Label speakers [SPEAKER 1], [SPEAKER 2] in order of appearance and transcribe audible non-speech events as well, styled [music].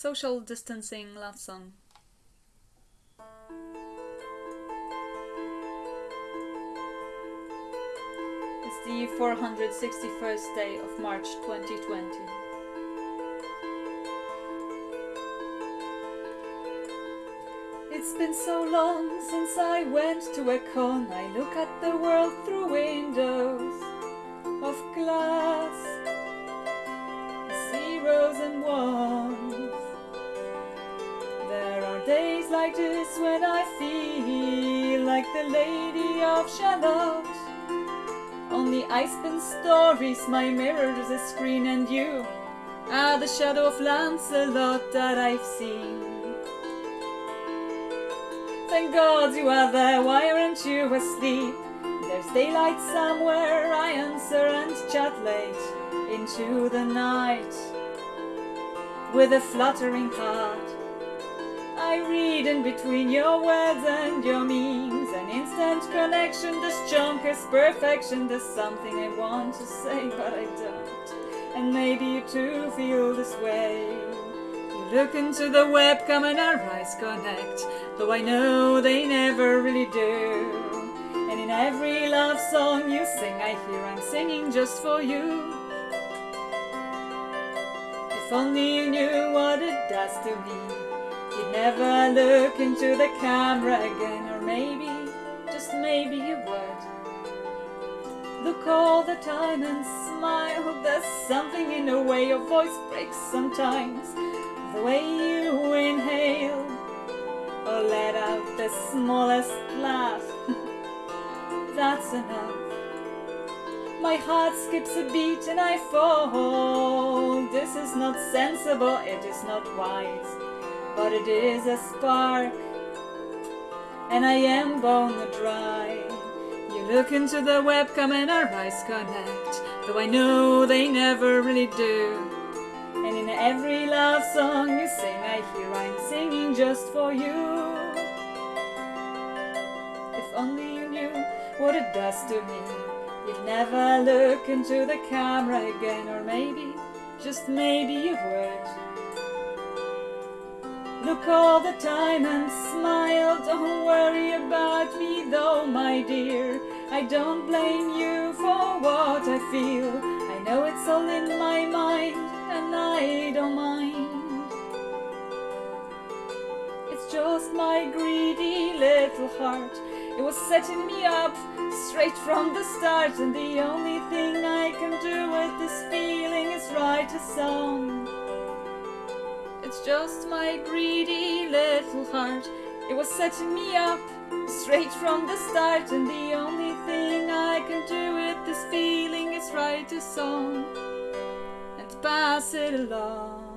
[SPEAKER 1] Social distancing love song. It's the 461st day of March 2020. It's been so long since I went to a con. I look at the world through windows days like this when I feel like the Lady of Shalott. On the ice spin stories, my mirror is a screen, and you are the shadow of Lancelot that I've seen. Thank God you are there, why aren't you asleep? There's daylight somewhere, I answer and chat late into the night. With a fluttering heart, I read in between your words and your memes An instant connection, this chunk is perfection. There's something I want to say but I don't. And maybe you too feel this way. You look into the webcam and our eyes connect Though I know they never really do. And in every love song you sing I hear I'm singing just for you. If only you knew what it does to me never look into the camera again Or maybe, just maybe you would. Look all the time and smile There's something in the way your voice breaks sometimes. The way you inhale Or let out the smallest laugh [laughs] That's enough. My heart skips a beat and I fall. This is not sensible, it is not wise but it is a spark, and I am bone dry. You look into the webcam and our eyes connect, though I know they never really do. And in every love song you sing, I hear I'm singing just for you. If only you knew what it does to me, you'd never look into the camera again, or maybe, just maybe you would. Look all the time and smile, don't worry about me though, my dear. I don't blame you for what I feel. I know it's all in my mind and I don't mind. It's just my greedy little heart. It was setting me up straight from the start and the only thing I can do with this just my greedy little heart. It was setting me up straight from the start, and the only thing I can do with this feeling is write a song and pass it along.